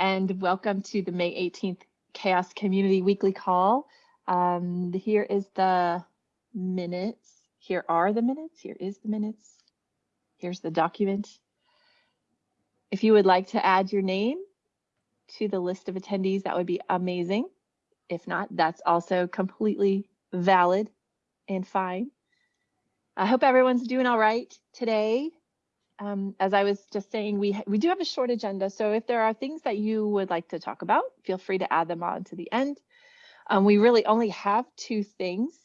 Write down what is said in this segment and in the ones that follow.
and welcome to the May 18th CHAOSS Community Weekly Call. Um, here is the minutes. Here are the minutes. Here is the minutes. Here's the document. If you would like to add your name to the list of attendees, that would be amazing. If not, that's also completely valid and fine. I hope everyone's doing all right today. Um, as I was just saying, we we do have a short agenda, so if there are things that you would like to talk about, feel free to add them on to the end. Um, we really only have two things,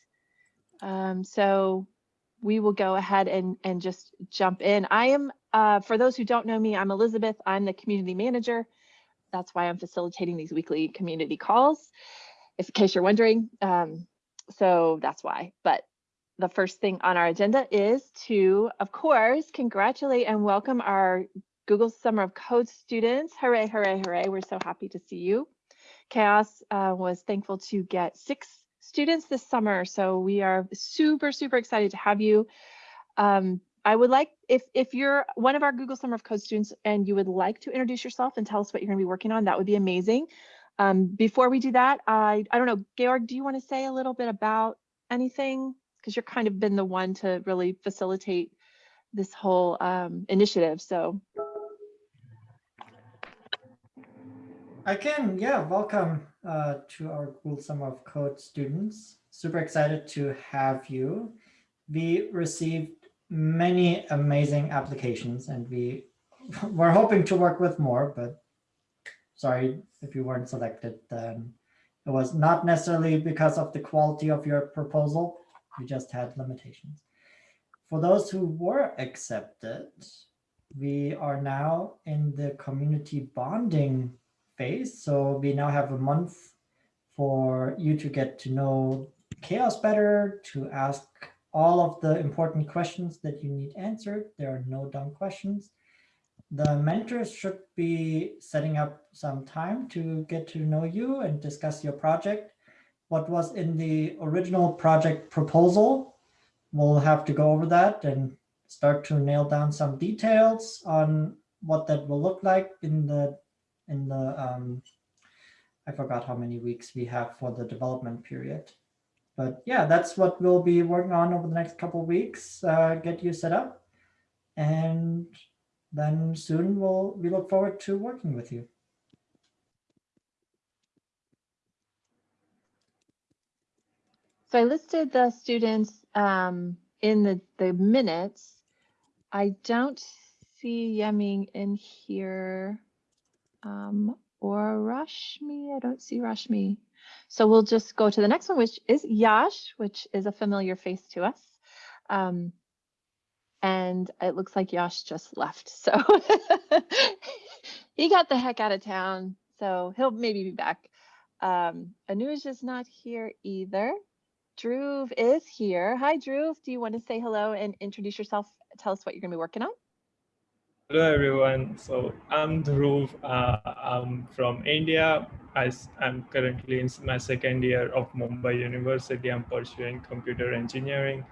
um, so we will go ahead and and just jump in. I am, uh, for those who don't know me, I'm Elizabeth. I'm the community manager. That's why I'm facilitating these weekly community calls, if in case you're wondering. Um, so that's why. But the first thing on our agenda is to, of course, congratulate and welcome our Google Summer of Code students. Hooray, hooray, hooray. We're so happy to see you. CHAOSS uh, was thankful to get six students this summer. So we are super, super excited to have you. Um, I would like, if, if you're one of our Google Summer of Code students and you would like to introduce yourself and tell us what you're gonna be working on, that would be amazing. Um, before we do that, I, I don't know, Georg, do you wanna say a little bit about anything? Because you're kind of been the one to really facilitate this whole um, initiative. So. I can, yeah, welcome uh, to our Google Summer of Code students. Super excited to have you. We received many amazing applications and we were hoping to work with more, but sorry if you weren't selected. Um, it was not necessarily because of the quality of your proposal, we just had limitations. For those who were accepted, we are now in the community bonding phase. So we now have a month for you to get to know CHAOSS better, to ask all of the important questions that you need answered. There are no dumb questions. The mentors should be setting up some time to get to know you and discuss your project what was in the original project proposal. We'll have to go over that and start to nail down some details on what that will look like in the in the um, I forgot how many weeks we have for the development period. But yeah, that's what we'll be working on over the next couple of weeks, uh, get you set up. And then soon we'll we look forward to working with you. So I listed the students um, in the, the minutes. I don't see Yeming in here um, or Rashmi. I don't see Rashmi. So we'll just go to the next one, which is Yash, which is a familiar face to us. Um, and it looks like Yash just left. So he got the heck out of town. So he'll maybe be back. Um, Anuj is not here either. Dhruv is here. Hi, Dhruv. Do you want to say hello and introduce yourself? Tell us what you're going to be working on. Hello, everyone. So I'm Dhruv. Uh, I'm from India. I, am currently in my second year of Mumbai University. I'm pursuing computer engineering.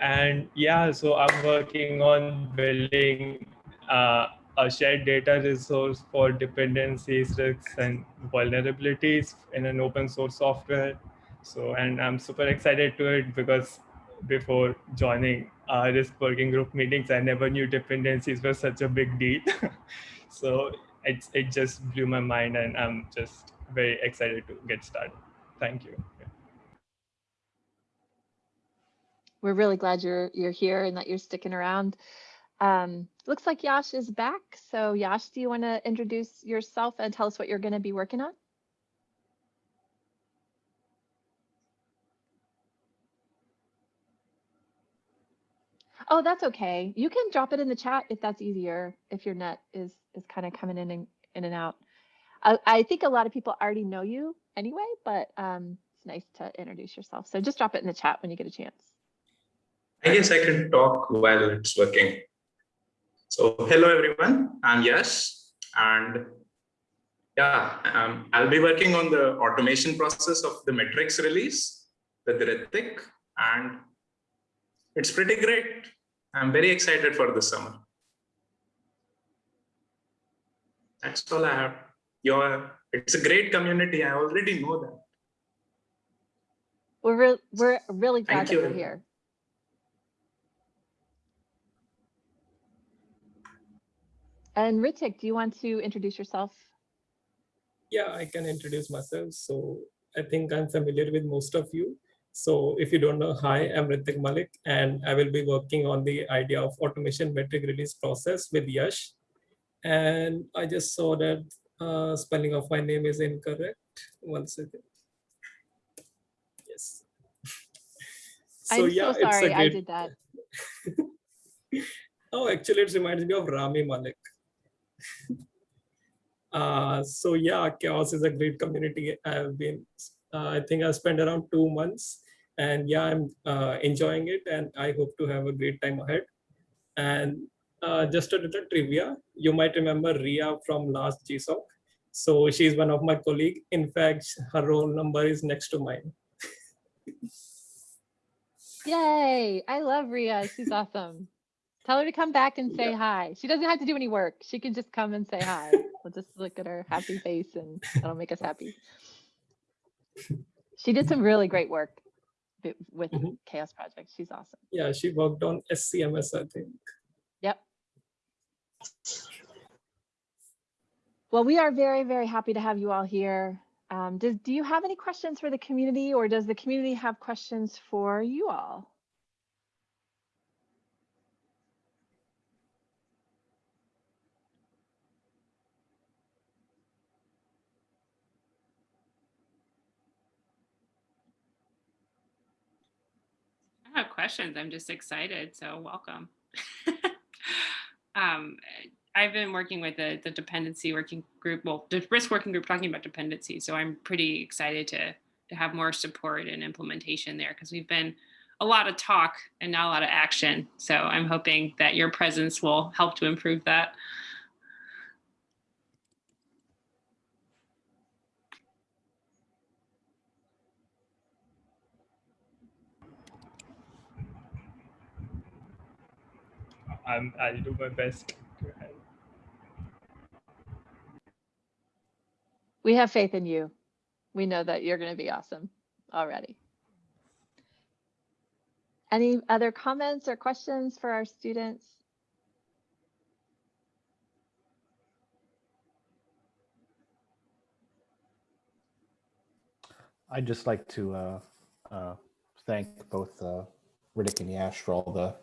And yeah, so I'm working on building uh, a shared data resource for dependencies, risks, and vulnerabilities in an open source software so, and I'm super excited to it because before joining uh, risk working group meetings, I never knew dependencies were such a big deal. so it, it just blew my mind and I'm just very excited to get started. Thank you. We're really glad you're you're here and that you're sticking around. Um, looks like Yash is back. So Yash, do you want to introduce yourself and tell us what you're going to be working on? Oh, that's okay. You can drop it in the chat if that's easier, if your net is is kind of coming in and in and out. I, I think a lot of people already know you anyway, but um, it's nice to introduce yourself. So just drop it in the chat when you get a chance. I guess I can talk while it's working. So hello, everyone. I'm Yash. And yeah, um, I'll be working on the automation process of the metrics release with Ritik. And it's pretty great. I'm very excited for this summer. That's all I have. you're it's a great community. I already know that. We're, re- we're really glad Thank that you're here. And Ritik, do you want to introduce yourself? Yeah, I can introduce myself. So I think I'm familiar with most of you. So if you don't know, hi, I'm Ritik Malik, and I will be working on the idea of automation metric release process with Yash. And I just saw that uh, spelling of my name is incorrect. One second. Yes. I'm so sorry, I great- did that. Oh, actually, it reminds me of Rami Malek. uh, so yeah, CHAOSS is a great community. I've been, I think I spent around two months, and yeah, I'm uh, enjoying it, and I hope to have a great time ahead. And uh, just a little trivia, you might remember Ria from last GSOC. So she's one of my colleague. In fact, her roll number is next to mine. Yay, I love Ria. She's awesome. Tell her to come back and say hi. She doesn't have to do any work. She can just come and say hi. We'll just look at her happy face and that'll make us happy. She did some really great work with Mhm. CHAOSS Project. She's awesome. Yeah, she worked on SCMS, I think. Yep. Well, we are very, very happy to have you all here. Um, does, do you have any questions for the community or does the community have questions for you all? Questions. I'm just excited. So welcome. um, I've been working with the, the dependency working group, well, the risk working group talking about dependency. So I'm pretty excited to, to have more support and implementation there because we've been a lot of talk and not a lot of action. So I'm hoping that your presence will help to improve that. I'm, I'll do my best. to help. We have faith in you. We know that you're going to be awesome already. Any other comments or questions for our students? I'd just like to uh, uh, thank both uh, Ritik and Yash for all the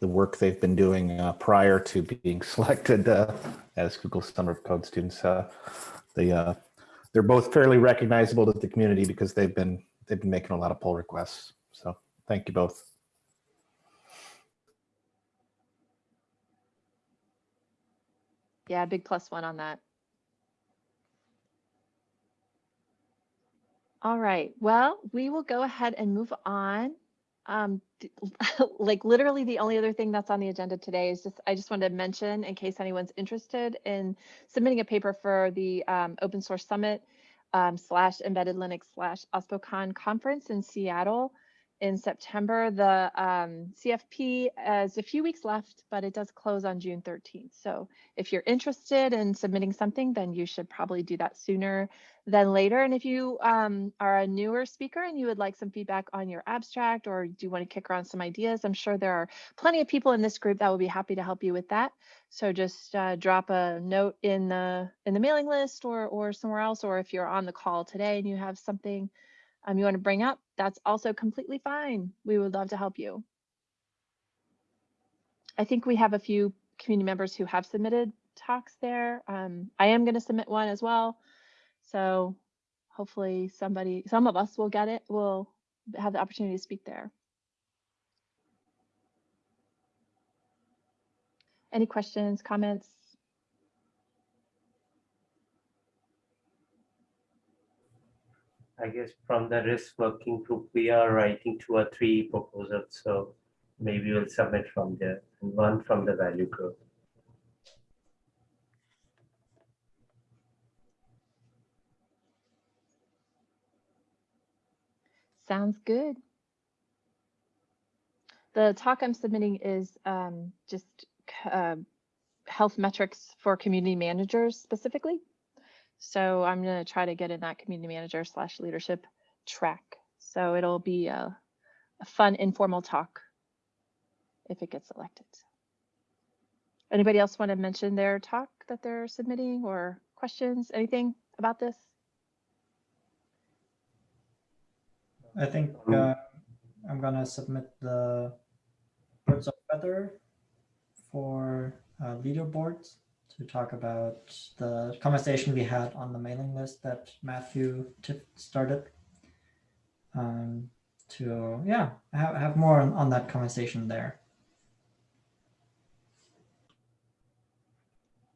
the work they've been doing uh, prior to being selected uh, as Google Summer of Code students. Uh, they uh, they're both fairly recognizable to the community because they've been they've been making a lot of pull requests. So thank you both. Yeah, big plus one on that. All right, well, we will go ahead and move on. Um, like literally the only other thing that's on the agenda today is just, I just wanted to mention in case anyone's interested in submitting a paper for the um, Open Source Summit um, slash Embedded Linux slash OSPOCon conference in Seattle in September. The um, CFP has a few weeks left, but it does close on June 13th. So if you're interested in submitting something, then you should probably do that sooner than later. And if you um, are a newer speaker and you would like some feedback on your abstract or do you want to kick around some ideas, I'm sure there are plenty of people in this group that will be happy to help you with that. So just uh, drop a note in the in the mailing list or or somewhere else, or if you're on the call today and you have something um, you want to bring up, that's also completely fine. We would love to help you. I think we have a few community members who have submitted talks there. Um, I am going to submit one as well. So hopefully somebody, some of us will get it, will have the opportunity to speak there. Any questions, comments? I guess from the risk working group, we are writing two or three proposals, so maybe we'll submit from there, and one from the value group. Sounds good. The talk I'm submitting is um, just uh, health metrics for community managers specifically. So I'm gonna try to get in that community manager slash leadership track. So it'll be a, a fun informal talk if it gets elected. Anybody else want to mention their talk that they're submitting or questions, anything about this? I think Um, uh, I'm gonna submit the birds of feather for uh, leaderboards to talk about the conversation we had on the mailing list that Matthew started. Um, to yeah, have, have more on, on that conversation there.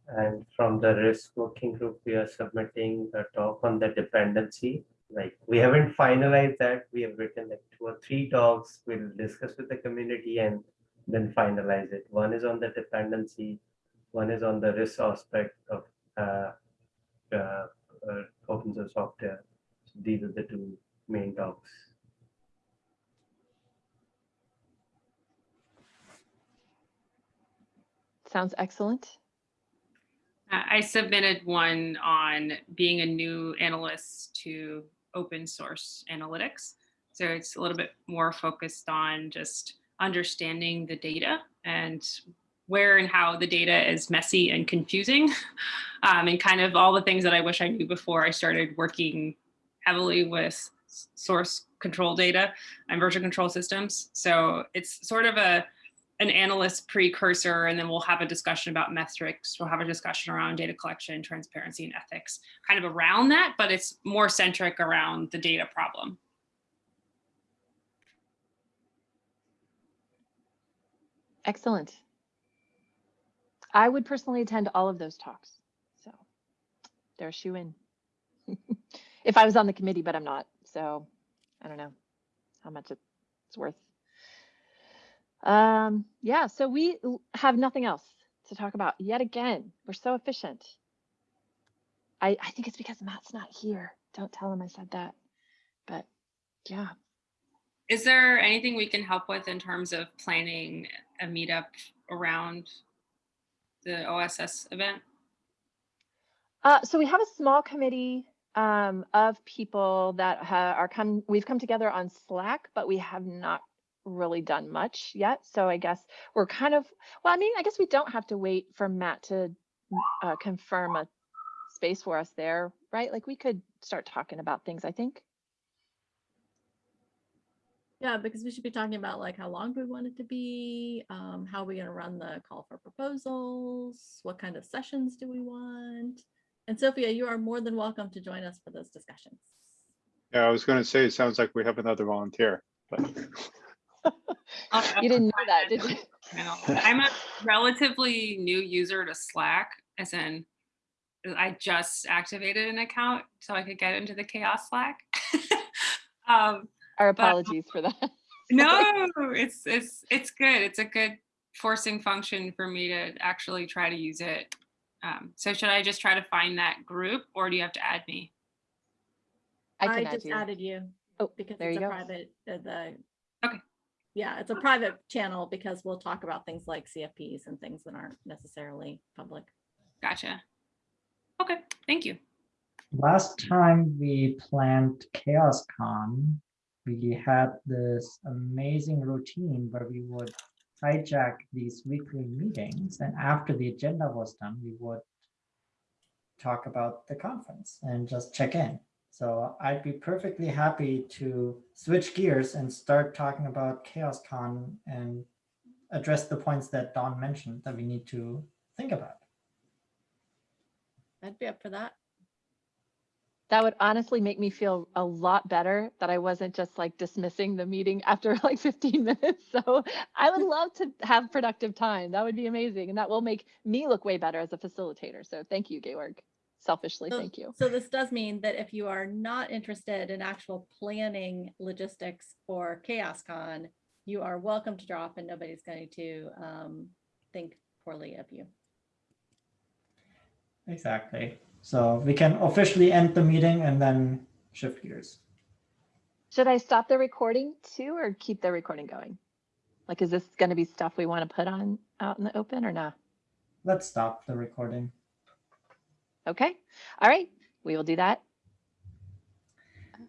And from the risk working group, we are submitting a talk on the dependency. Like, we haven't finalized that. We have written like two or three talks. We'll discuss with the community and then finalize it. One is on the dependency. One is on the risk aspect of uh, uh, uh, open source software. So These are the two main talks. Sounds excellent. Uh, I submitted one on being a new analyst to open source analytics. So it's a little bit more focused on just understanding the data and where and how the data is messy and confusing um, and kind of all the things that I wish I knew before I started working heavily with source control data and version control systems. So it's sort of a an analyst precursor, and then we'll have a discussion about metrics. We'll have a discussion around data collection, transparency, and ethics, kind of around that, but it's more centric around the data problem. Excellent. I would personally attend all of those talks. So they're a shoe in. if I was on the committee, but I'm not. So I don't know how much it's worth. Um, yeah, so we have nothing else to talk about yet again. We're so efficient. I, I think it's because Matt's not here. Don't tell him I said that. But yeah. Is there anything we can help with in terms of planning a meetup around the OSS event? Uh, so we have a small committee um, of people that are come. We've come together on Slack, but we have not really done much yet. So I guess we're kind of. Well, I mean, I guess we don't have to wait for Matt to uh, confirm a space for us there, right? Like we could start talking about things. I think. Yeah, because we should be talking about like how long do we want it to be? Um, how are we gonna run the call for proposals? What kind of sessions do we want? And Sophia, you are more than welcome to join us for those discussions. Yeah, I was gonna say, it sounds like we have another volunteer, but You didn't know that, did you? I know. I'm a relatively new user to Slack, as in I just activated an account so I could get into the CHAOSS Slack. um, Our But- apologies for that. no, it's it's it's good. It's a good forcing function for me to actually try to use it. Um, so should I just try to find that group, or do you have to add me? I can add just you. added you Oh, because there it's you a go. private, uh, the. Okay. Yeah, it's a private channel because we'll talk about things like CFPs and things that aren't necessarily public. Gotcha. Okay, thank you. Last time we planned CHAOSScon, we had this amazing routine where we would hijack these weekly meetings, and after the agenda was done, we would talk about the conference and just check in. So I'd be perfectly happy to switch gears and start talking about CHAOSScon and address the points that Don mentioned that we need to think about. I'd be up for that. That would honestly make me feel a lot better that I wasn't just like dismissing the meeting after like 15 minutes. So I would love to have productive time. That would be amazing. And that will make me look way better as a facilitator. So thank you, Georg. Selfishly, So- thank you. So this does mean that if you are not interested in actual planning logistics for CHAOSScon, you are welcome to drop and nobody's going to um, think poorly of you. Exactly. So we can officially end the meeting and then shift gears. Should I stop the recording too or keep the recording going? Like, is this going to be stuff we want to put on out in the open or not? Let's stop the recording. Okay. All right. we will do that.